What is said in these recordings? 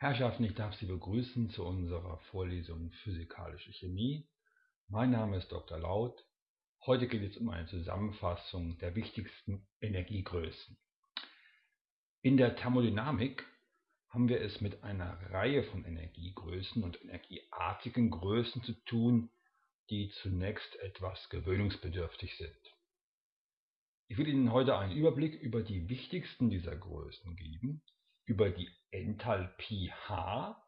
Herrschaften, ich darf Sie begrüßen zu unserer Vorlesung Physikalische Chemie. Mein Name ist Dr. Laut. Heute geht es um eine Zusammenfassung der wichtigsten Energiegrößen. In der Thermodynamik haben wir es mit einer Reihe von Energiegrößen und energieartigen Größen zu tun, die zunächst etwas gewöhnungsbedürftig sind. Ich will Ihnen heute einen Überblick über die wichtigsten dieser Größen geben über die Enthalpie H,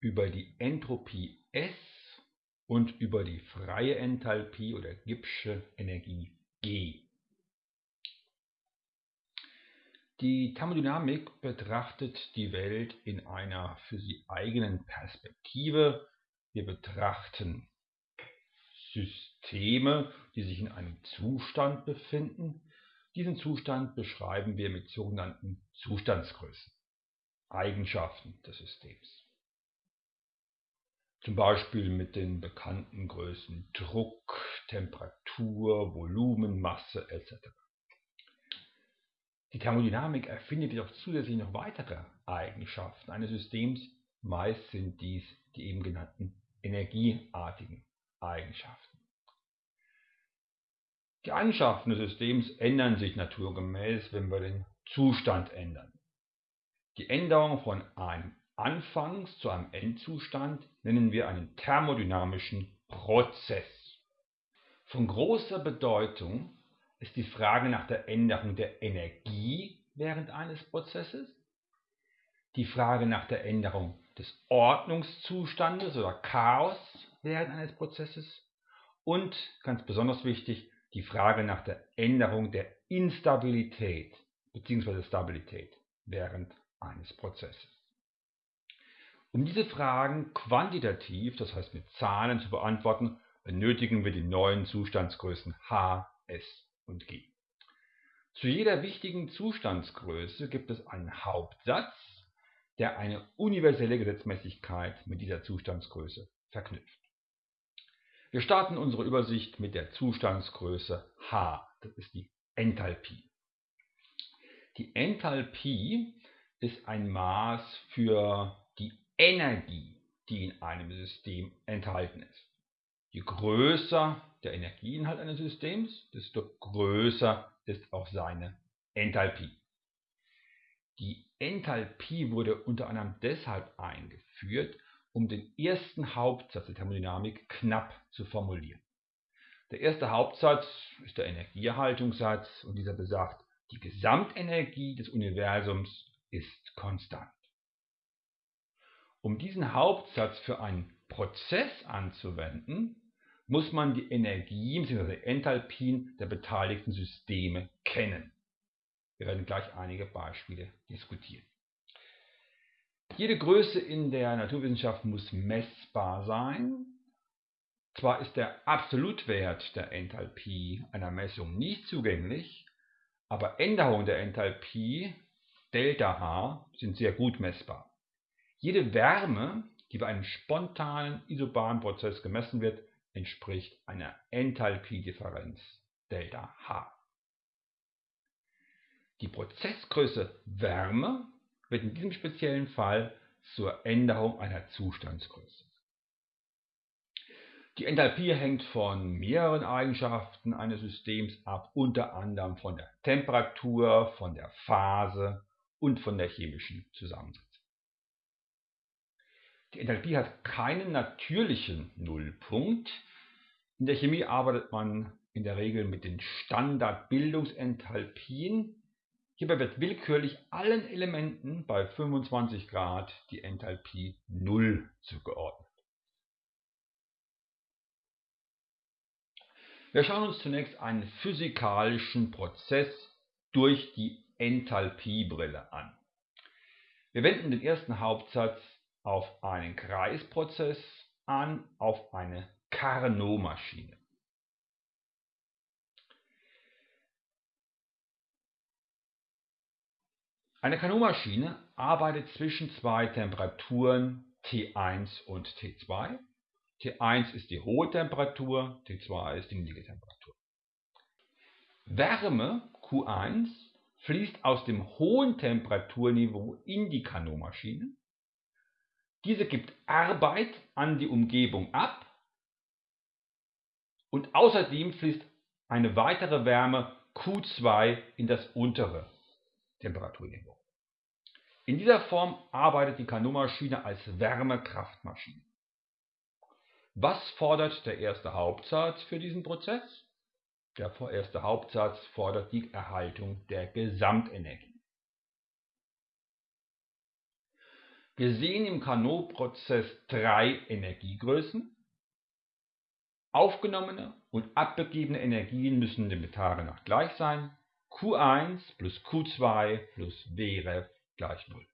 über die Entropie S und über die freie Enthalpie oder Gibbsche Energie G. Die Thermodynamik betrachtet die Welt in einer für sie eigenen Perspektive. Wir betrachten Systeme, die sich in einem Zustand befinden. Diesen Zustand beschreiben wir mit sogenannten Zustandsgrößen, Eigenschaften des Systems. Zum Beispiel mit den bekannten Größen Druck, Temperatur, Volumen, Masse etc. Die Thermodynamik erfindet jedoch zusätzlich noch weitere Eigenschaften eines Systems. Meist sind dies die eben genannten energieartigen Eigenschaften. Die Eigenschaften des Systems ändern sich naturgemäß, wenn wir den Zustand ändern. Die Änderung von einem Anfangs- zu einem Endzustand nennen wir einen thermodynamischen Prozess. Von großer Bedeutung ist die Frage nach der Änderung der Energie während eines Prozesses, die Frage nach der Änderung des Ordnungszustandes oder Chaos während eines Prozesses und, ganz besonders wichtig, die Frage nach der Änderung der Instabilität bzw. Stabilität während eines Prozesses. Um diese Fragen quantitativ, das heißt mit Zahlen zu beantworten, benötigen wir die neuen Zustandsgrößen H, S und G. Zu jeder wichtigen Zustandsgröße gibt es einen Hauptsatz, der eine universelle Gesetzmäßigkeit mit dieser Zustandsgröße verknüpft. Wir starten unsere Übersicht mit der Zustandsgröße H, das ist die Enthalpie. Die Enthalpie ist ein Maß für die Energie, die in einem System enthalten ist. Je größer der Energieinhalt eines Systems, desto größer ist auch seine Enthalpie. Die Enthalpie wurde unter anderem deshalb eingeführt, um den ersten Hauptsatz der Thermodynamik knapp zu formulieren. Der erste Hauptsatz ist der Energieerhaltungssatz und dieser besagt, die Gesamtenergie des Universums ist konstant. Um diesen Hauptsatz für einen Prozess anzuwenden, muss man die Energien bzw. Enthalpien der beteiligten Systeme kennen. Wir werden gleich einige Beispiele diskutieren. Jede Größe in der Naturwissenschaft muss messbar sein. Zwar ist der Absolutwert der Enthalpie einer Messung nicht zugänglich, aber Änderungen der Enthalpie ΔH sind sehr gut messbar. Jede Wärme, die bei einem spontanen isobaren Prozess gemessen wird, entspricht einer Enthalpiedifferenz ΔH. Die Prozessgröße Wärme wird in diesem speziellen Fall zur Änderung einer Zustandsgröße. Die Enthalpie hängt von mehreren Eigenschaften eines Systems ab, unter anderem von der Temperatur, von der Phase und von der chemischen Zusammensetzung. Die Enthalpie hat keinen natürlichen Nullpunkt. In der Chemie arbeitet man in der Regel mit den Standardbildungsenthalpien, Hierbei wird willkürlich allen Elementen bei 25 Grad die Enthalpie 0 zugeordnet. Wir schauen uns zunächst einen physikalischen Prozess durch die Enthalpiebrille an. Wir wenden den ersten Hauptsatz auf einen Kreisprozess an, auf eine Carnot-Maschine. Eine Carnot-Maschine arbeitet zwischen zwei Temperaturen T1 und T2. T1 ist die hohe Temperatur, T2 ist die niedrige Temperatur. Wärme Q1 fließt aus dem hohen Temperaturniveau in die Carnot-Maschine Diese gibt Arbeit an die Umgebung ab und außerdem fließt eine weitere Wärme Q2 in das untere Temperaturniveau. In dieser Form arbeitet die Carnot-Maschine als Wärmekraftmaschine. Was fordert der erste Hauptsatz für diesen Prozess? Der erste Hauptsatz fordert die Erhaltung der Gesamtenergie. Wir sehen im Carnot-Prozess drei Energiegrößen. Aufgenommene und abgegebene Energien müssen dem Betrag nach gleich sein. Q1 plus Q2 plus Wref gleich 0.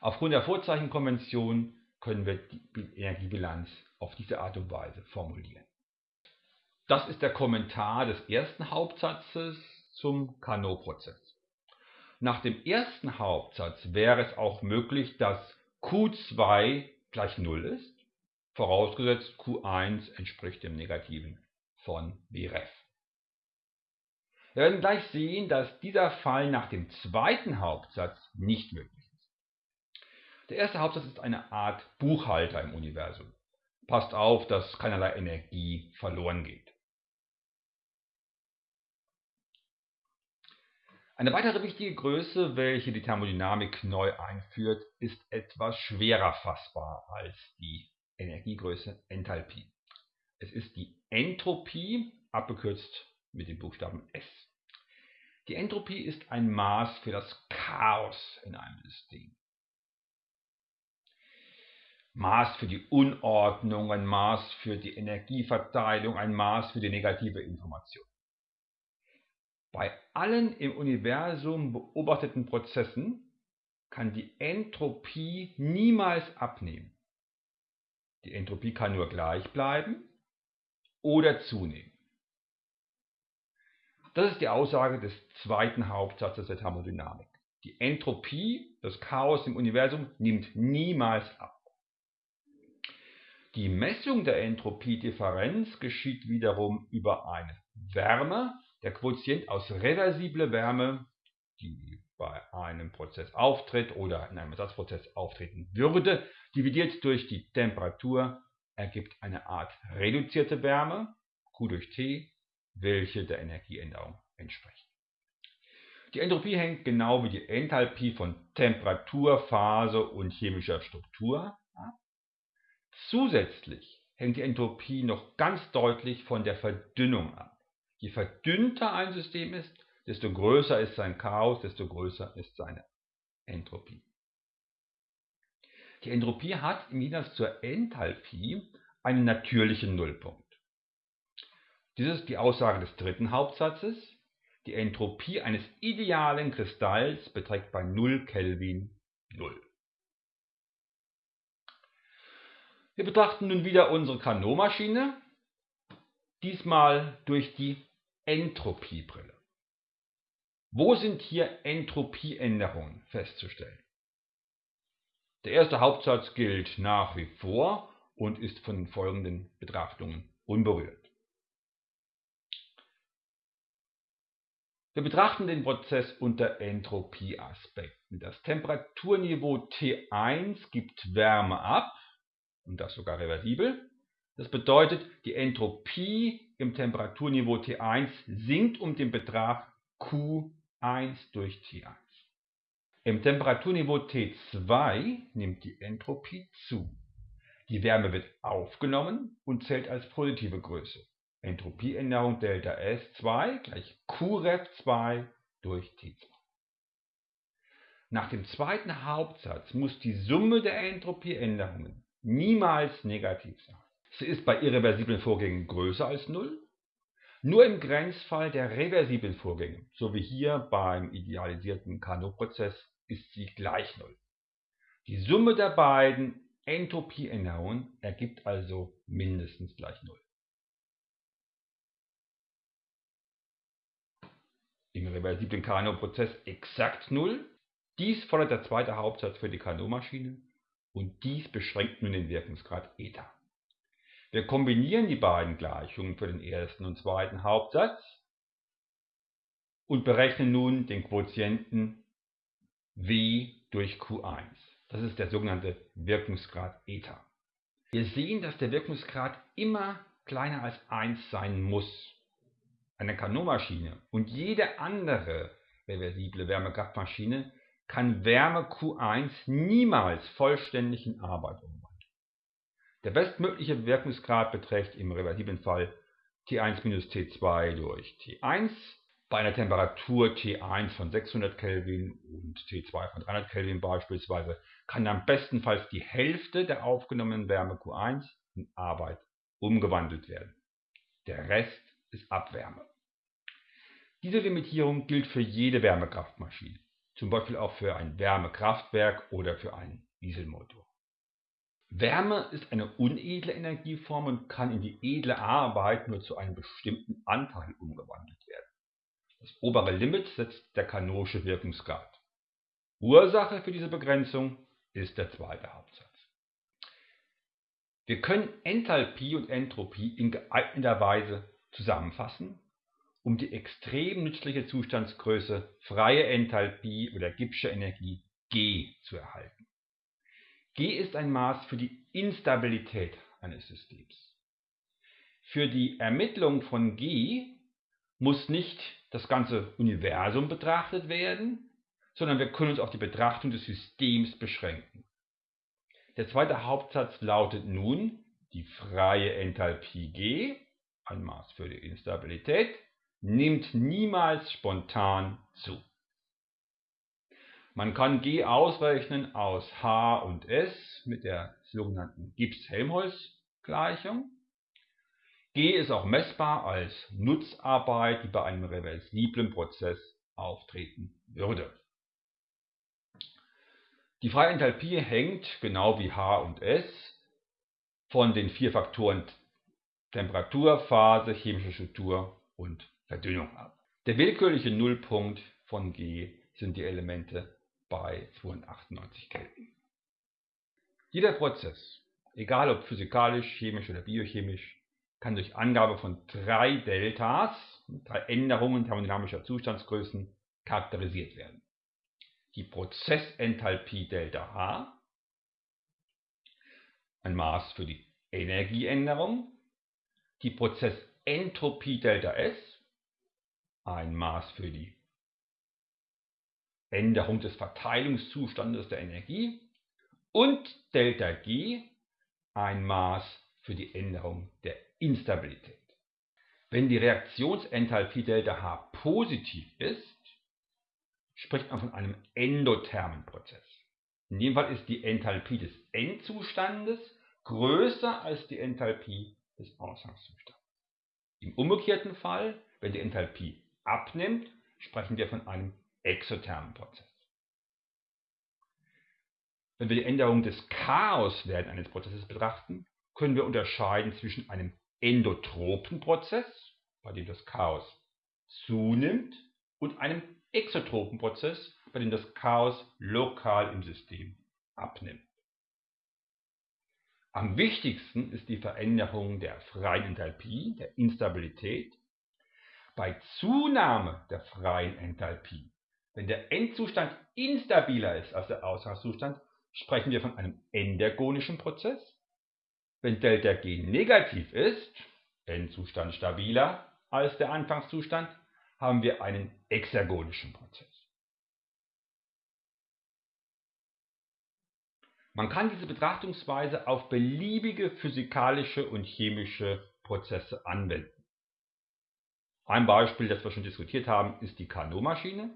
Aufgrund der Vorzeichenkonvention können wir die Energiebilanz auf diese Art und Weise formulieren. Das ist der Kommentar des ersten Hauptsatzes zum Carnot-Prozess. Nach dem ersten Hauptsatz wäre es auch möglich, dass Q2 gleich 0 ist, vorausgesetzt Q1 entspricht dem Negativen von Vref. Wir werden gleich sehen, dass dieser Fall nach dem zweiten Hauptsatz nicht möglich ist. Der erste Hauptsatz ist eine Art Buchhalter im Universum. Passt auf, dass keinerlei Energie verloren geht. Eine weitere wichtige Größe, welche die Thermodynamik neu einführt, ist etwas schwerer fassbar als die Energiegröße Enthalpie. Es ist die Entropie, abgekürzt mit dem Buchstaben S. Die Entropie ist ein Maß für das Chaos in einem System. Maß für die Unordnung, ein Maß für die Energieverteilung, ein Maß für die negative Information. Bei allen im Universum beobachteten Prozessen kann die Entropie niemals abnehmen. Die Entropie kann nur gleich bleiben oder zunehmen. Das ist die Aussage des zweiten Hauptsatzes der Thermodynamik. Die Entropie, das Chaos im Universum, nimmt niemals ab. Die Messung der Entropiedifferenz geschieht wiederum über eine Wärme. Der Quotient aus reversible Wärme, die bei einem Prozess auftritt oder in einem Ersatzprozess auftreten würde, dividiert durch die Temperatur, ergibt eine Art reduzierte Wärme, Q durch T, welche der Energieänderung entspricht. Die Entropie hängt genau wie die Enthalpie von Temperatur, Phase und chemischer Struktur ab. Zusätzlich hängt die Entropie noch ganz deutlich von der Verdünnung ab. Je verdünnter ein System ist, desto größer ist sein Chaos, desto größer ist seine Entropie. Die Entropie hat im Gegensatz zur Enthalpie einen natürlichen Nullpunkt. Dies ist die Aussage des dritten Hauptsatzes. Die Entropie eines idealen Kristalls beträgt bei 0 Kelvin 0. Wir betrachten nun wieder unsere Carnot-Maschine, diesmal durch die Entropiebrille. Wo sind hier Entropieänderungen festzustellen? Der erste Hauptsatz gilt nach wie vor und ist von den folgenden Betrachtungen unberührt. Wir betrachten den Prozess unter Entropieaspekten. Das Temperaturniveau T1 gibt Wärme ab und das sogar reversibel. Das bedeutet, die Entropie im Temperaturniveau T1 sinkt um den Betrag Q1 durch T1. Im Temperaturniveau T2 nimmt die Entropie zu. Die Wärme wird aufgenommen und zählt als positive Größe. Entropieänderung Delta S2 gleich Qref2 durch T2. Nach dem zweiten Hauptsatz muss die Summe der Entropieänderungen niemals negativ sein. Sie ist bei irreversiblen Vorgängen größer als 0. Nur im Grenzfall der reversiblen Vorgänge, so wie hier beim idealisierten Carnot-Prozess, ist sie gleich 0. Die Summe der beiden Entropieänderungen ergibt also mindestens gleich 0. im reversiblen Carnot-Prozess exakt 0. Dies fordert der zweite Hauptsatz für die Carnot-Maschine und dies beschränkt nun den Wirkungsgrad eta. Wir kombinieren die beiden Gleichungen für den ersten und zweiten Hauptsatz und berechnen nun den Quotienten W durch Q1. Das ist der sogenannte Wirkungsgrad Eta. Wir sehen, dass der Wirkungsgrad immer kleiner als 1 sein muss. Eine Carnot-Maschine und jede andere reversible Wärmekraftmaschine kann Wärme Q1 niemals vollständig in Arbeit umwandeln. Der bestmögliche Wirkungsgrad beträgt im reversiblen Fall T1 T2 durch T1 bei einer Temperatur T1 von 600 Kelvin und T2 von 300 Kelvin beispielsweise kann am bestenfalls die Hälfte der aufgenommenen Wärme Q1 in Arbeit umgewandelt werden. Der Rest ist Abwärme. Diese Limitierung gilt für jede Wärmekraftmaschine, zum Beispiel auch für ein Wärmekraftwerk oder für einen Dieselmotor. Wärme ist eine unedle Energieform und kann in die edle Arbeit nur zu einem bestimmten Anteil umgewandelt werden. Das obere Limit setzt der Carnotsche Wirkungsgrad. Ursache für diese Begrenzung ist der zweite Hauptsatz. Wir können Enthalpie und Entropie in geeigneter Weise zusammenfassen, um die extrem nützliche Zustandsgröße freie Enthalpie oder Gibbsche Energie G zu erhalten. G ist ein Maß für die Instabilität eines Systems. Für die Ermittlung von G muss nicht das ganze Universum betrachtet werden, sondern wir können uns auf die Betrachtung des Systems beschränken. Der zweite Hauptsatz lautet nun, die freie Enthalpie G, ein Maß für die Instabilität, nimmt niemals spontan zu. Man kann G ausrechnen aus H und S mit der sogenannten Gibbs-Helmholtz-Gleichung. G ist auch messbar als Nutzarbeit, die bei einem reversiblen Prozess auftreten würde. Die freie Enthalpie hängt, genau wie H und S, von den vier Faktoren Temperatur, Phase, chemische Struktur und Verdünnung ab. Der willkürliche Nullpunkt von G sind die Elemente bei 298 Kelvin. Jeder Prozess, egal ob physikalisch, chemisch oder biochemisch, kann durch Angabe von drei Deltas, drei Änderungen thermodynamischer Zustandsgrößen, charakterisiert werden. Die Prozessenthalpie Delta H, ein Maß für die Energieänderung, die Prozessentropie Delta S, ein Maß für die Änderung des Verteilungszustandes der Energie und Delta G ein Maß für die Änderung der Instabilität. Wenn die Reaktionsenthalpie Delta H positiv ist, spricht man von einem endothermen Prozess. In dem Fall ist die Enthalpie des Endzustandes größer als die Enthalpie des Ausgangszustandes. Im umgekehrten Fall, wenn die Enthalpie abnimmt, sprechen wir von einem exothermen Prozess. Wenn wir die Änderung des Chaos während eines Prozesses betrachten, können wir unterscheiden zwischen einem endotropen Prozess, bei dem das Chaos zunimmt, und einem exotropen Prozess, bei dem das Chaos lokal im System abnimmt. Am wichtigsten ist die Veränderung der freien Enthalpie, der Instabilität. Bei Zunahme der freien Enthalpie wenn der Endzustand instabiler ist als der Ausgangszustand, sprechen wir von einem endergonischen Prozess. Wenn ΔG negativ ist, Endzustand stabiler als der Anfangszustand, haben wir einen exergonischen Prozess. Man kann diese Betrachtungsweise auf beliebige physikalische und chemische Prozesse anwenden. Ein Beispiel, das wir schon diskutiert haben, ist die Carnot-Maschine.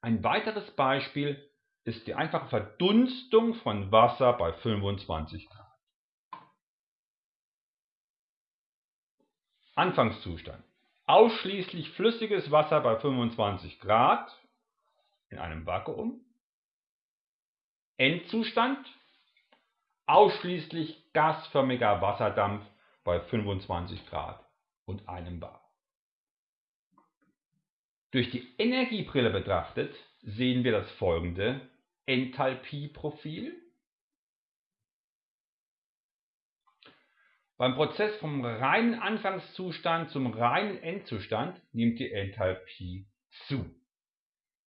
Ein weiteres Beispiel ist die einfache Verdunstung von Wasser bei 25 Grad. Anfangszustand. Ausschließlich flüssiges Wasser bei 25 Grad in einem Vakuum. Endzustand. Ausschließlich gasförmiger Wasserdampf bei 25 Grad und einem Bar. Durch die Energiebrille betrachtet sehen wir das folgende Enthalpieprofil. Beim Prozess vom reinen Anfangszustand zum reinen Endzustand nimmt die Enthalpie zu.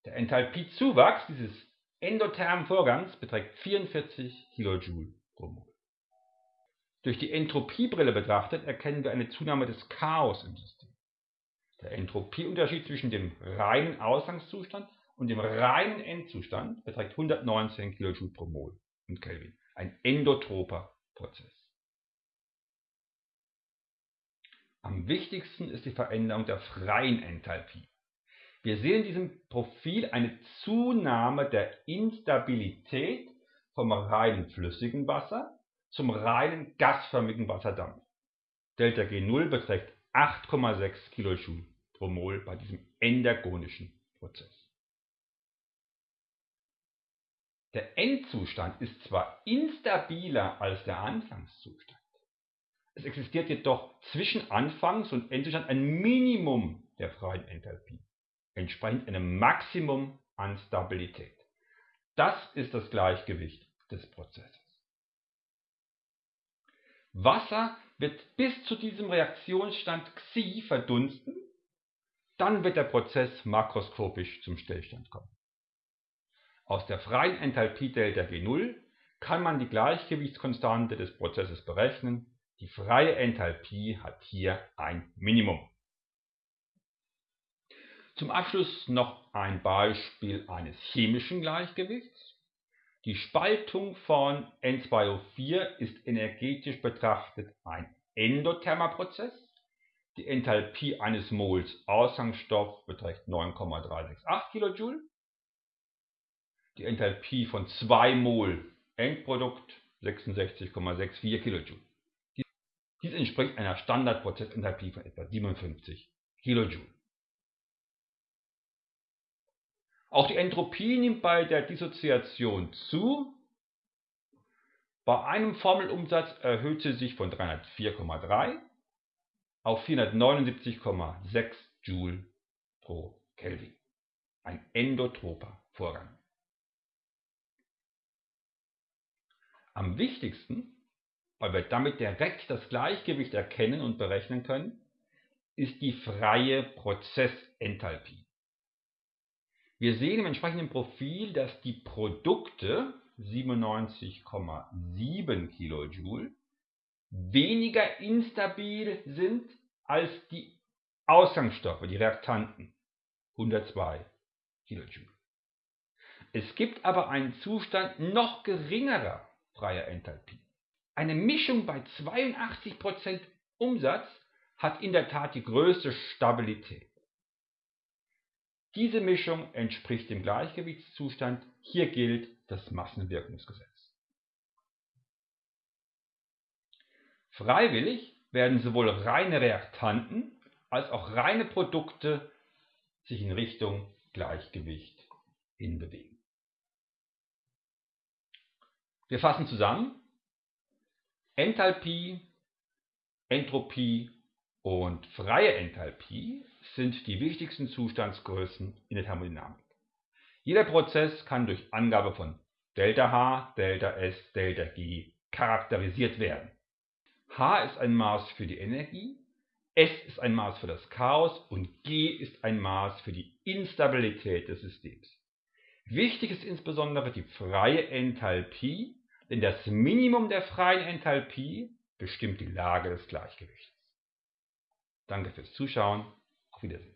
Der Enthalpiezuwachs dieses endothermen Vorgangs beträgt 44 kJ Mol. Durch die Entropiebrille betrachtet erkennen wir eine Zunahme des Chaos im System. Der Entropieunterschied zwischen dem reinen Ausgangszustand und dem reinen Endzustand beträgt 119 kJ pro Mol und Kelvin, ein endotroper Prozess. Am wichtigsten ist die Veränderung der freien Enthalpie. Wir sehen in diesem Profil eine Zunahme der Instabilität vom reinen flüssigen Wasser zum reinen gasförmigen Wasserdampf. Delta G0 beträgt 8,6 kJ pro Mol bei diesem endergonischen Prozess. Der Endzustand ist zwar instabiler als der Anfangszustand, es existiert jedoch zwischen Anfangs- und Endzustand ein Minimum der freien Enthalpie, entsprechend einem Maximum an Stabilität. Das ist das Gleichgewicht des Prozesses. Wasser wird bis zu diesem Reaktionsstand Xi verdunsten, dann wird der Prozess makroskopisch zum Stillstand kommen. Aus der freien Enthalpie Delta G0 kann man die Gleichgewichtskonstante des Prozesses berechnen. Die freie Enthalpie hat hier ein Minimum. Zum Abschluss noch ein Beispiel eines chemischen Gleichgewichts. Die Spaltung von N2O4 ist energetisch betrachtet ein endothermer Prozess. Die Enthalpie eines Mols Ausgangsstoff beträgt 9,368 kJ. Die Enthalpie von 2 Mol Endprodukt 66,64 kJ. Dies entspricht einer Standardprozessenthalpie von etwa 57 kJ. Auch die Entropie nimmt bei der Dissoziation zu. Bei einem Formelumsatz erhöht sie sich von 304,3 auf 479,6 Joule pro Kelvin. Ein endotroper Vorgang. Am wichtigsten, weil wir damit direkt das Gleichgewicht erkennen und berechnen können, ist die freie Prozessenthalpie. Wir sehen im entsprechenden Profil, dass die Produkte 97,7 kJ weniger instabil sind als die Ausgangsstoffe, die Reaktanten 102 kJ. Es gibt aber einen Zustand noch geringerer freier Enthalpie. Eine Mischung bei 82% Umsatz hat in der Tat die größte Stabilität. Diese Mischung entspricht dem Gleichgewichtszustand. Hier gilt das Massenwirkungsgesetz. Freiwillig werden sowohl reine Reaktanten als auch reine Produkte sich in Richtung Gleichgewicht hinbewegen. Wir fassen zusammen. Enthalpie, Entropie und freie Enthalpie sind die wichtigsten Zustandsgrößen in der Thermodynamik. Jeder Prozess kann durch Angabe von ΔH, ΔS, ΔG charakterisiert werden. H ist ein Maß für die Energie, S ist ein Maß für das Chaos und G ist ein Maß für die Instabilität des Systems. Wichtig ist insbesondere die freie Enthalpie, denn das Minimum der freien Enthalpie bestimmt die Lage des Gleichgewichts. Danke fürs Zuschauen. Auf Wiedersehen.